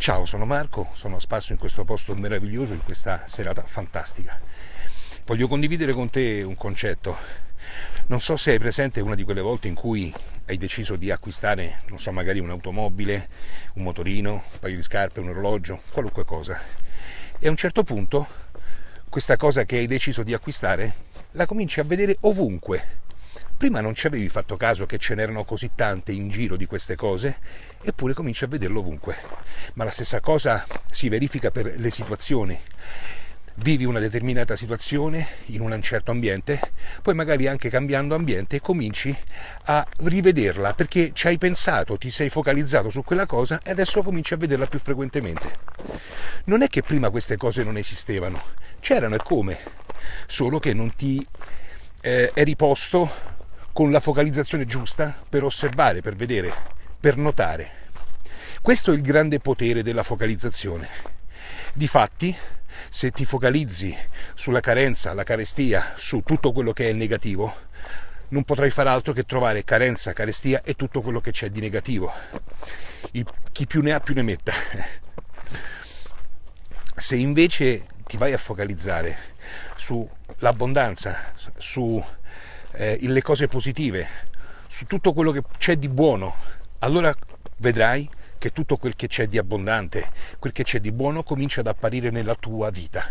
Ciao, sono Marco, sono a spasso in questo posto meraviglioso, in questa serata fantastica. Voglio condividere con te un concetto. Non so se hai presente una di quelle volte in cui hai deciso di acquistare, non so, magari un'automobile, un motorino, un paio di scarpe, un orologio, qualunque cosa. E a un certo punto questa cosa che hai deciso di acquistare la cominci a vedere ovunque, Prima non ci avevi fatto caso che ce n'erano così tante in giro di queste cose, eppure cominci a vederlo ovunque. Ma la stessa cosa si verifica per le situazioni. Vivi una determinata situazione in un certo ambiente, poi magari anche cambiando ambiente cominci a rivederla perché ci hai pensato, ti sei focalizzato su quella cosa e adesso cominci a vederla più frequentemente. Non è che prima queste cose non esistevano, c'erano e come, solo che non ti eh, eri posto con la focalizzazione giusta per osservare, per vedere, per notare. Questo è il grande potere della focalizzazione. Difatti, se ti focalizzi sulla carenza, la carestia, su tutto quello che è negativo, non potrai fare altro che trovare carenza, carestia e tutto quello che c'è di negativo. Il, chi più ne ha più ne metta. Se invece ti vai a focalizzare sull'abbondanza, su eh, le cose positive, su tutto quello che c'è di buono, allora vedrai che tutto quel che c'è di abbondante, quel che c'è di buono comincia ad apparire nella tua vita.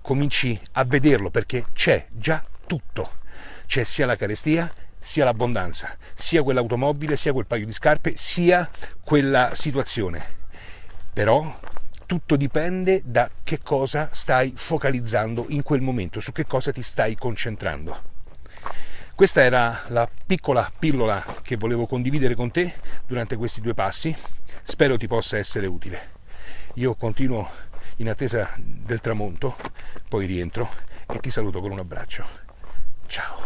Cominci a vederlo perché c'è già tutto. C'è sia la carestia sia l'abbondanza, sia quell'automobile, sia quel paio di scarpe, sia quella situazione. Però tutto dipende da che cosa stai focalizzando in quel momento, su che cosa ti stai concentrando. Questa era la piccola pillola che volevo condividere con te durante questi due passi. Spero ti possa essere utile. Io continuo in attesa del tramonto, poi rientro e ti saluto con un abbraccio. Ciao.